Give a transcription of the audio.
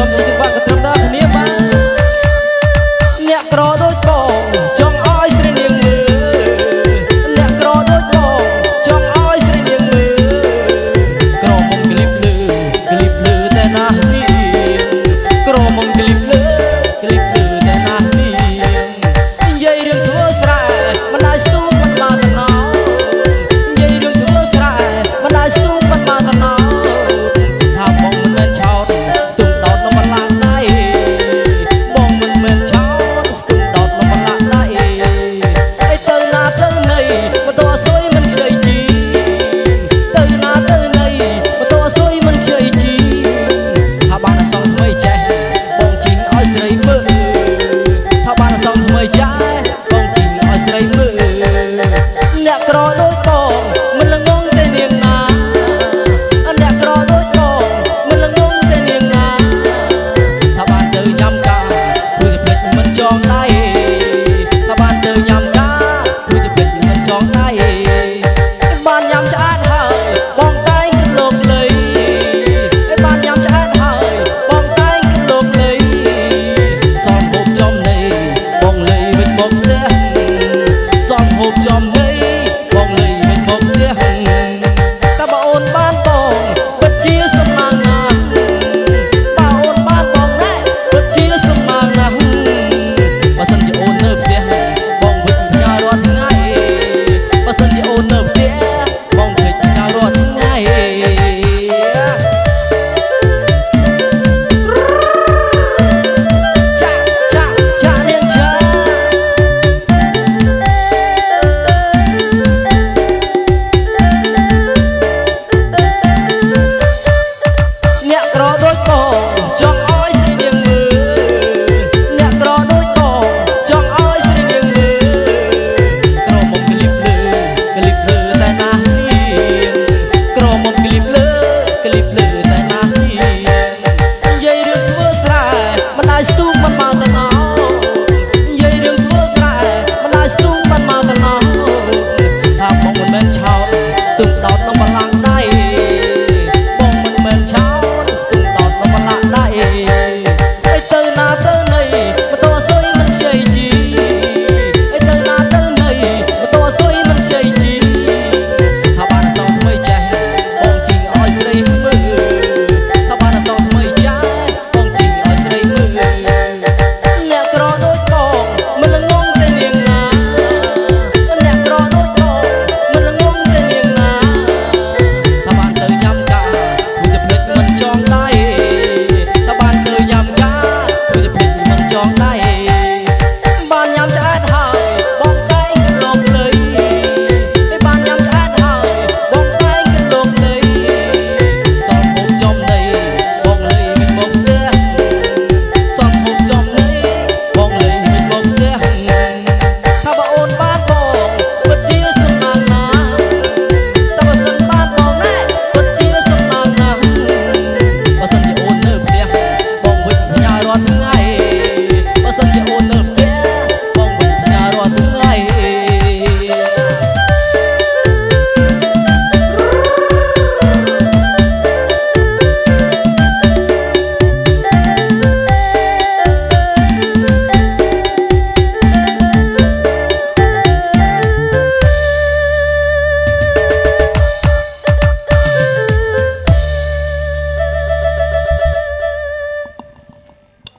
Sob cantik banget rendang